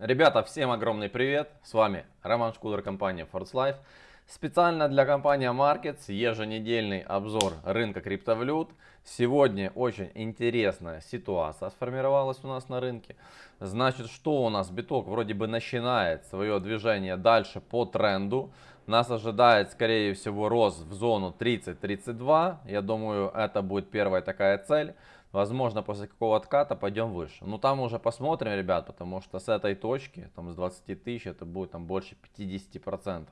Ребята, всем огромный привет! С вами Роман Шкудер, компания Force Life. Специально для компании Markets еженедельный обзор рынка криптовалют. Сегодня очень интересная ситуация сформировалась у нас на рынке. Значит, что у нас? Биток вроде бы начинает свое движение дальше по тренду. Нас ожидает, скорее всего, рост в зону 30-32. Я думаю, это будет первая такая цель. Возможно, после какого отката пойдем выше. Ну, там уже посмотрим, ребят, потому что с этой точки, там с 20 тысяч, это будет там больше 50%.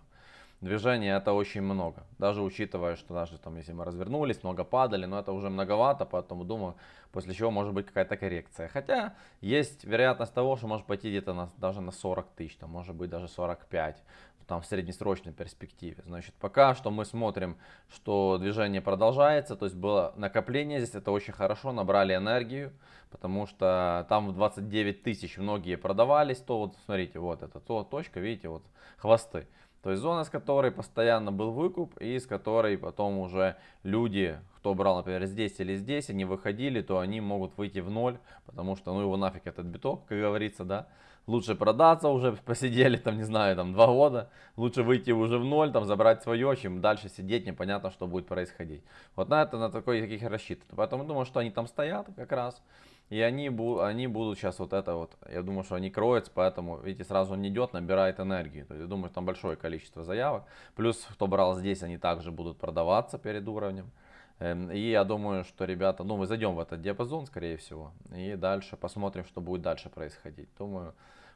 Движение это очень много. Даже учитывая, что даже там, если мы развернулись, много падали, но это уже многовато, поэтому думаю, после чего может быть какая-то коррекция. Хотя есть вероятность того, что может пойти где-то даже на 40 тысяч, там может быть даже 45 там в среднесрочной перспективе. Значит, пока что мы смотрим, что движение продолжается, то есть было накопление здесь, это очень хорошо, набрали энергию, потому что там в 29 тысяч многие продавались, то вот смотрите, вот это то точка, видите, вот хвосты. То есть зона, с которой постоянно был выкуп и с которой потом уже люди, кто брал, например, здесь или здесь, они выходили, то они могут выйти в ноль, потому что ну его нафиг этот биток, как говорится, да. Лучше продаться уже, посидели там, не знаю, там два года, лучше выйти уже в ноль, там забрать свое, чем дальше сидеть, непонятно, что будет происходить. Вот на это, на такой, таких рассчитываю. Поэтому думаю, что они там стоят как раз. И они, они будут сейчас вот это вот, я думаю, что они кроются, поэтому, видите, сразу он идет, набирает энергию. То есть, я думаю, там большое количество заявок. Плюс, кто брал здесь, они также будут продаваться перед уровнем. Эм, и я думаю, что, ребята, ну, мы зайдем в этот диапазон, скорее всего. И дальше посмотрим, что будет дальше происходить. Думаю,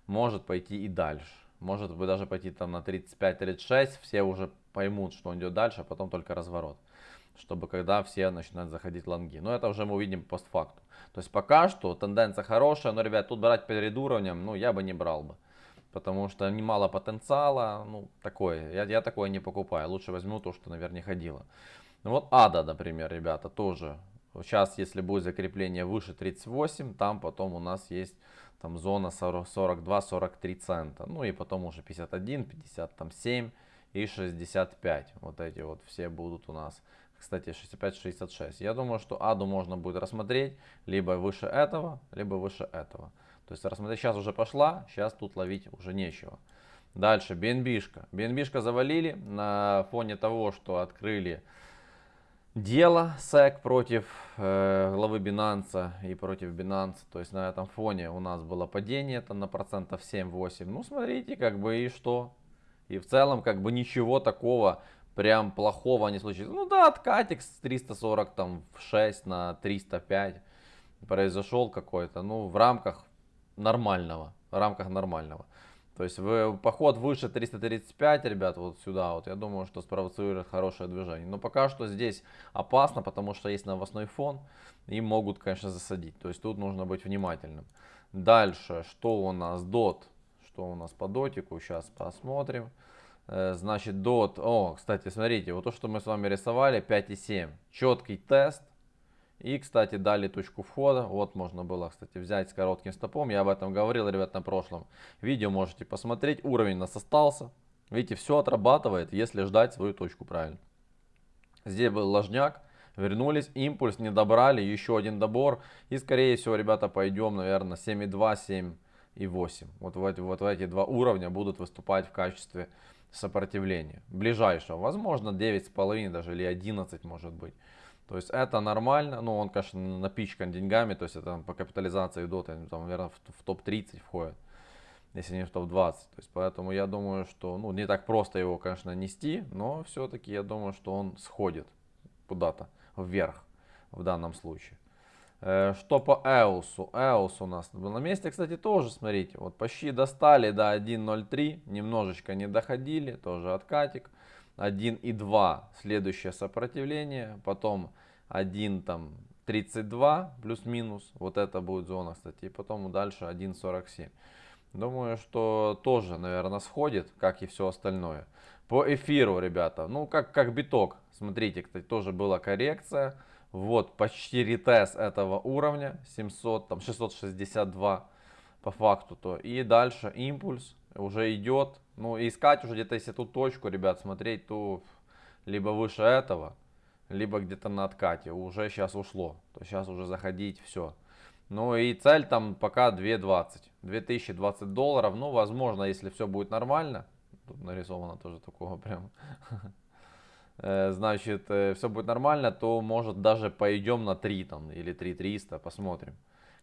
может пойти и дальше. Может быть даже пойти там на 35-36. Все уже поймут, что он идет дальше, а потом только разворот чтобы когда все начинают заходить лонги. Но это уже мы увидим постфакту. То есть пока что тенденция хорошая, но, ребят, тут брать перед уровнем, ну, я бы не брал бы. Потому что немало потенциала, ну, такое, я, я такое не покупаю. Лучше возьму то, что, наверное, ходило. Ну, вот Ада, например, ребята, тоже. Сейчас, если будет закрепление выше 38, там потом у нас есть там зона 42-43 цента. Ну, и потом уже 51, 57 и 65. Вот эти вот все будут у нас кстати, 65-66. Я думаю, что аду можно будет рассмотреть либо выше этого, либо выше этого. То есть рассмотреть сейчас уже пошла, сейчас тут ловить уже нечего. Дальше, BNB-шка. BNB-шка завалили на фоне того, что открыли дело SEC против э, главы Binance и против Binance. То есть на этом фоне у нас было падение это на процентов 7-8. Ну смотрите, как бы и что. И в целом как бы ничего такого прям плохого не случится. Ну да, откатик с 340 там в 6 на 305 произошел какой-то, ну в рамках нормального, в рамках нормального. То есть вы, поход выше 335, ребят, вот сюда, вот я думаю, что спровоцирует хорошее движение. Но пока что здесь опасно, потому что есть новостной фон и могут, конечно, засадить. То есть тут нужно быть внимательным. Дальше, что у нас, дот, что у нас по дотику, сейчас посмотрим. Э, значит, дот. О, кстати, смотрите, вот то, что мы с вами рисовали, 5,7. Четкий тест. И, кстати, дали точку входа. Вот можно было, кстати, взять с коротким стопом. Я об этом говорил, ребят, на прошлом видео. Можете посмотреть. Уровень у нас остался. Видите, все отрабатывает, если ждать свою точку правильно. Здесь был ложняк. Вернулись, импульс не добрали, еще один добор. И, скорее всего, ребята, пойдем, наверное, 7,2, 7 и 8. Вот в, эти, вот в эти два уровня будут выступать в качестве сопротивления. Ближайшего, возможно 9,5 даже или 11 может быть. То есть это нормально, ну он, конечно, напичкан деньгами, то есть это по капитализации дота, там, наверное, в, в топ-30 входит, если не в топ-20. То есть поэтому я думаю, что, ну, не так просто его, конечно, нести, но все-таки я думаю, что он сходит куда-то вверх в данном случае. Э, что по Эусу? Эус у нас был на месте, кстати, тоже, смотрите, вот почти достали до 1.03, немножечко не доходили, тоже откатик. 1.2 следующее сопротивление, потом 1 там 32 плюс-минус, вот это будет зона, кстати, и потом дальше 1.47. Думаю, что тоже, наверное, сходит, как и все остальное. По эфиру, ребята, ну как, как биток, смотрите, кстати, тоже была коррекция. Вот почти ретест этого уровня 700, там 662 по факту. то И дальше импульс уже идет. Ну искать уже где-то если тут точку, ребят, смотреть, то либо выше этого, либо где-то на откате. Уже сейчас ушло. То сейчас уже заходить все. Ну и цель там пока 2.20. 2020 долларов. Ну, возможно, если все будет нормально. Тут нарисовано тоже такого прям. Э, значит, э, все будет нормально, то может даже пойдем на 3 там или 3300, посмотрим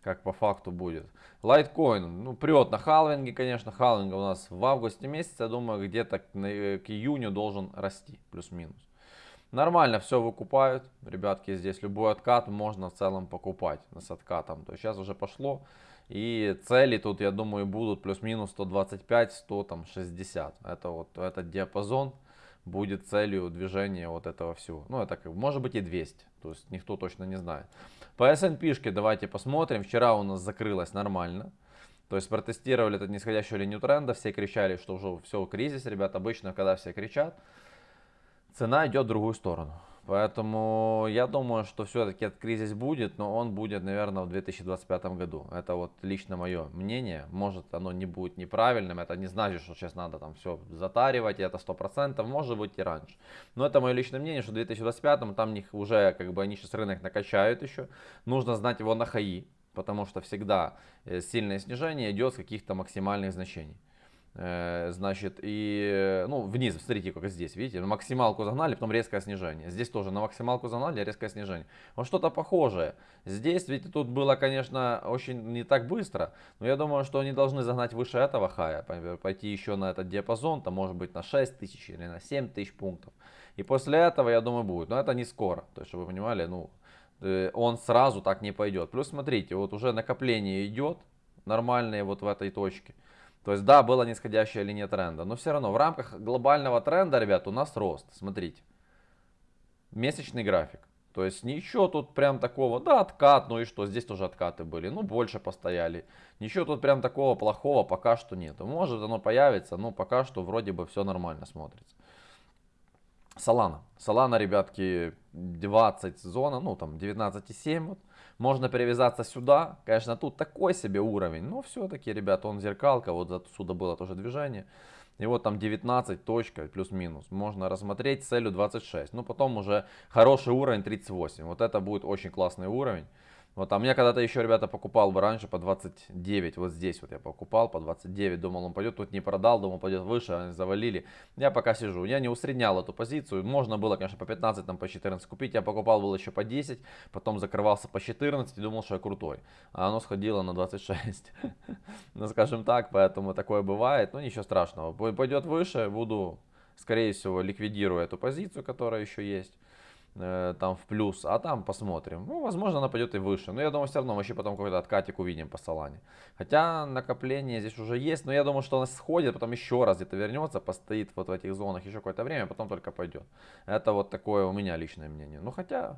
как по факту будет. Лайткоин, ну, прет на халвинге, конечно, халвинг у нас в августе месяце, я думаю, где-то к, к июню должен расти, плюс-минус. Нормально все выкупают, ребятки, здесь любой откат можно в целом покупать с откатом. То есть сейчас уже пошло, и цели тут, я думаю, будут плюс-минус 125, 100, там, 60. Это вот этот диапазон будет целью движения вот этого всего. Ну, это как, может быть и 200, то есть никто точно не знает. По S&P давайте посмотрим. Вчера у нас закрылось нормально. То есть протестировали этот нисходящую линию тренда. Все кричали, что уже все, кризис, ребят. Обычно, когда все кричат, цена идет в другую сторону. Поэтому я думаю, что все-таки этот кризис будет, но он будет, наверное, в 2025 году. Это вот лично мое мнение. Может, оно не будет неправильным. Это не значит, что сейчас надо там все затаривать, это 100%. Может быть и раньше. Но это мое личное мнение, что в 2025 там них уже, как бы, они сейчас рынок накачают еще. Нужно знать его на хаи, потому что всегда э, сильное снижение идет с каких-то максимальных значений. Э, значит, и, ну, вниз, смотрите, как здесь, видите, на максималку загнали, потом резкое снижение. Здесь тоже на максималку загнали, резкое снижение. Вот что-то похожее. Здесь, видите, тут было, конечно, очень не так быстро, но я думаю, что они должны загнать выше этого хая, пойти еще на этот диапазон, там, может быть, на 6 тысяч или на 7 тысяч пунктов. И после этого, я думаю, будет. Но это не скоро, то есть, чтобы вы понимали, ну, э, он сразу так не пойдет. Плюс, смотрите, вот уже накопление идет, нормальные вот в этой точке. То есть, да, была нисходящая линия тренда, но все равно в рамках глобального тренда, ребят, у нас рост. Смотрите. Месячный график. То есть ничего тут прям такого, да, откат, ну и что, здесь тоже откаты были, ну больше постояли. Ничего тут прям такого плохого пока что нет. Может оно появится, но пока что вроде бы все нормально смотрится. Солана. Солана, ребятки, 20 зона, ну там 19,7 вот. Можно перевязаться сюда. Конечно, тут такой себе уровень. Но все-таки, ребята, он зеркалка. Вот отсюда было тоже движение. И вот там 19 точка плюс-минус. Можно рассмотреть целью 26. Ну потом уже хороший уровень 38. Вот это будет очень классный уровень. Вот, а мне когда-то еще, ребята, покупал бы раньше по 29, вот здесь вот я покупал по 29, думал он пойдет, тут не продал, думал пойдет выше, они завалили. Я пока сижу, я не усреднял эту позицию, можно было, конечно, по 15, там по 14 купить, я покупал был еще по 10, потом закрывался по 14 и думал, что я крутой. А оно сходило на 26, ну скажем так, поэтому такое бывает, но ничего страшного. Пойдет выше, буду, скорее всего, ликвидирую эту позицию, которая еще есть. Э, там в плюс, а там посмотрим. Ну, возможно, она пойдет и выше. Но я думаю, все равно мы еще потом какой-то откатик увидим по Солане. Хотя накопление здесь уже есть, но я думаю, что она сходит, потом еще раз где-то вернется, постоит вот в этих зонах еще какое-то время, потом только пойдет. Это вот такое у меня личное мнение. Ну, хотя,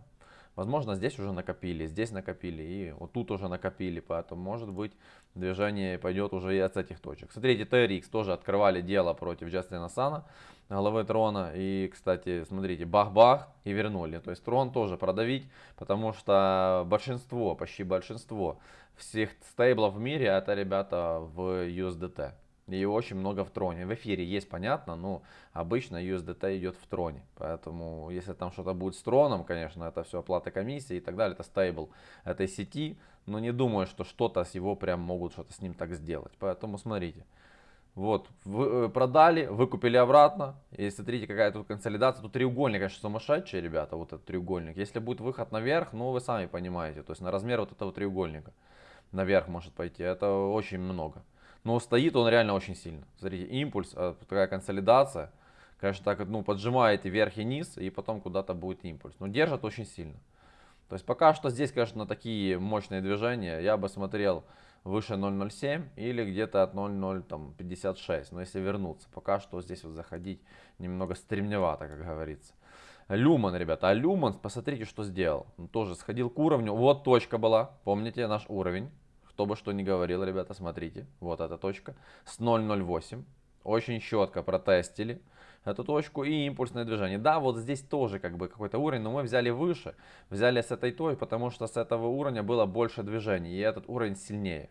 возможно, здесь уже накопили, здесь накопили, и вот тут уже накопили, поэтому, может быть, движение пойдет уже и от этих точек. Смотрите, TRX тоже открывали дело против Джастина Сана головы трона. И, кстати, смотрите, бах-бах и вернули. То есть трон тоже продавить, потому что большинство, почти большинство всех стейблов в мире это ребята в USDT. И очень много в троне. В эфире есть, понятно, но обычно USDT идет в троне. Поэтому, если там что-то будет с троном, конечно, это все оплата комиссии и так далее. Это стейбл этой сети. Но не думаю, что что-то с его прям могут что-то с ним так сделать. Поэтому смотрите. Вот, вы, э, продали, выкупили обратно. И смотрите, какая тут консолидация. Тут треугольник, конечно, сумасшедший, ребята, вот этот треугольник. Если будет выход наверх, ну, вы сами понимаете. То есть на размер вот этого треугольника наверх может пойти. Это очень много. Но стоит он реально очень сильно. Смотрите, импульс, э, такая консолидация. Конечно, так, ну, поджимаете вверх и низ, и потом куда-то будет импульс. Но держит очень сильно. То есть пока что здесь, конечно, такие мощные движения. Я бы смотрел выше 0.07 или где-то от 0.056. Но если вернуться, пока что здесь вот заходить немного стремневато, как говорится. Люман, ребята, а Люман, посмотрите, что сделал. Он тоже сходил к уровню. Вот точка была, помните наш уровень. Кто бы что ни говорил, ребята, смотрите. Вот эта точка с 0.08. Очень четко протестили эту точку и импульсное движение. Да, вот здесь тоже как бы какой-то уровень, но мы взяли выше, взяли с этой той, потому что с этого уровня было больше движений, и этот уровень сильнее.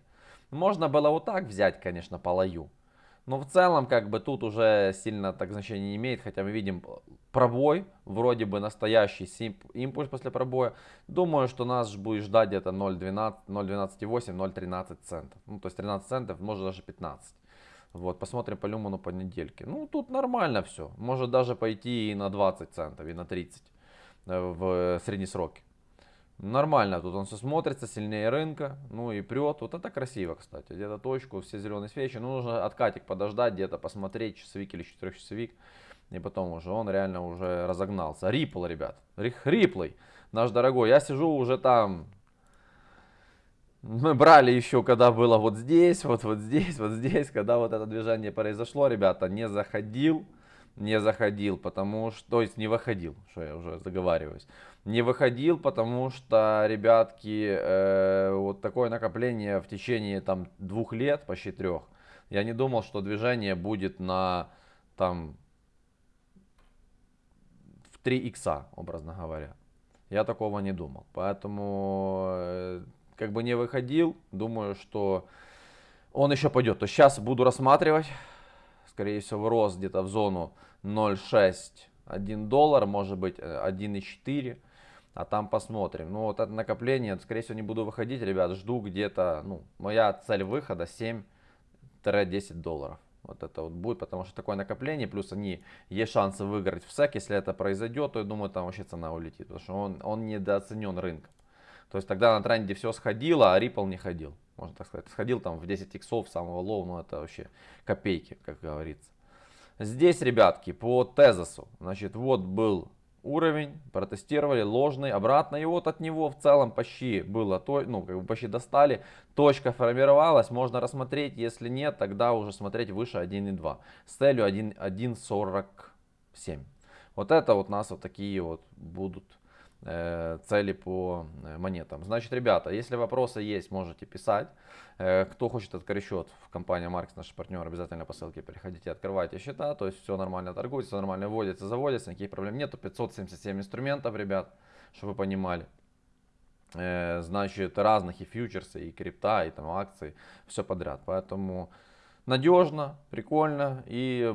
Можно было вот так взять, конечно, по лаю. Но в целом, как бы тут уже сильно так значения не имеет, хотя мы видим пробой, вроде бы настоящий импульс после пробоя. Думаю, что нас будет ждать где-то 0.12, 0.12,8, 0.13 центов. Ну, то есть 13 центов, может даже 15. Вот, посмотрим по люману по недельке. Ну, тут нормально все. Может даже пойти и на 20 центов, и на 30 э, в средние сроки. Нормально тут он все смотрится, сильнее рынка, ну и прет. Вот это красиво, кстати. Где-то точку, все зеленые свечи. Ну, нужно откатик подождать, где-то посмотреть, часовик или четырехчасовик. И потом уже он реально уже разогнался. Рипл, ребят. Риплый, наш дорогой. Я сижу уже там. Мы брали еще, когда было вот здесь, вот, вот здесь, вот здесь. Когда вот это движение произошло, ребята, не заходил не заходил, потому что, то есть не выходил, что я уже заговариваюсь, не выходил, потому что, ребятки, э, вот такое накопление в течение там двух лет, почти трех, я не думал, что движение будет на там в 3 икса, образно говоря. Я такого не думал, поэтому э, как бы не выходил, думаю, что он еще пойдет. То сейчас буду рассматривать, скорее всего, рост где-то в зону 0,6, 1 доллар, может быть 1,4. Э, а там посмотрим. Ну вот это накопление, скорее всего не буду выходить, ребят, жду где-то, ну, моя цель выхода 7-10 долларов. Вот это вот будет, потому что такое накопление, плюс они, есть шансы выиграть в СЭК, если это произойдет, то я думаю, там вообще цена улетит, потому что он, он недооценен рынком. То есть тогда на тренде все сходило, а Ripple не ходил, можно так сказать. Сходил там в 10 иксов самого low, ну это вообще копейки, как говорится. Здесь, ребятки, по Tezos-у, значит, вот был уровень, протестировали ложный, обратно, и вот от него в целом почти было, то, ну, как бы почти достали, точка формировалась, можно рассмотреть, если нет, тогда уже смотреть выше 1.2, с целью 1.47. Вот это вот нас вот такие вот будут цели по э, монетам. Значит, ребята, если вопросы есть, можете писать. Э, кто хочет открыть счет в компании Маркс, наш партнер, обязательно по ссылке переходите, открывайте счета. То есть все нормально торгуется, нормально вводится, заводится, никаких проблем нету. 577 инструментов, ребят, чтобы вы понимали. Значит, разных и фьючерсы, и крипта, и там акции, все подряд. Поэтому надежно, прикольно и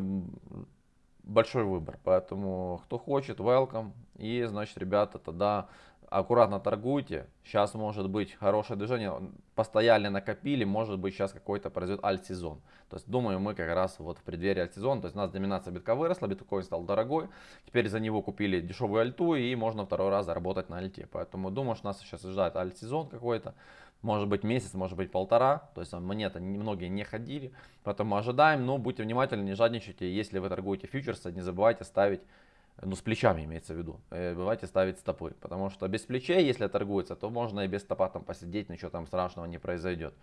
большой выбор. Поэтому, кто хочет, welcome. И, значит, ребята, тогда аккуратно торгуйте. Сейчас может быть хорошее движение. Постояли, накопили. Может быть сейчас какой-то произойдет альт-сезон. То есть думаю мы как раз вот в преддверии альт-сезона. То есть у нас доминация битка выросла, биткоин стал дорогой. Теперь за него купили дешевую альту и можно второй раз заработать на альте. Поэтому думаю, что нас сейчас ждет альт-сезон какой-то. Может быть месяц, может быть полтора. То есть монеты многие не ходили. Поэтому ожидаем. Но будьте внимательны, не жадничайте. Если вы торгуете фьючерсы, не забывайте ставить ну с плечами имеется в виду, э, бывайте ставить стопы, потому что без плечей, если торгуется, то можно и без стопа там посидеть, ничего там страшного не произойдет.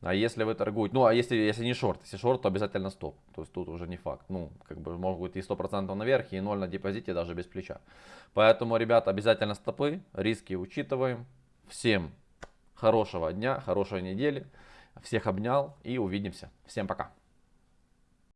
А если вы торгуете, ну а если, если не шорт, если шорт, то обязательно стоп, то есть тут уже не факт, ну как бы может быть и 100% наверх, и 0 на депозите даже без плеча. Поэтому, ребята, обязательно стопы, риски учитываем. Всем хорошего дня, хорошей недели, всех обнял и увидимся. Всем пока.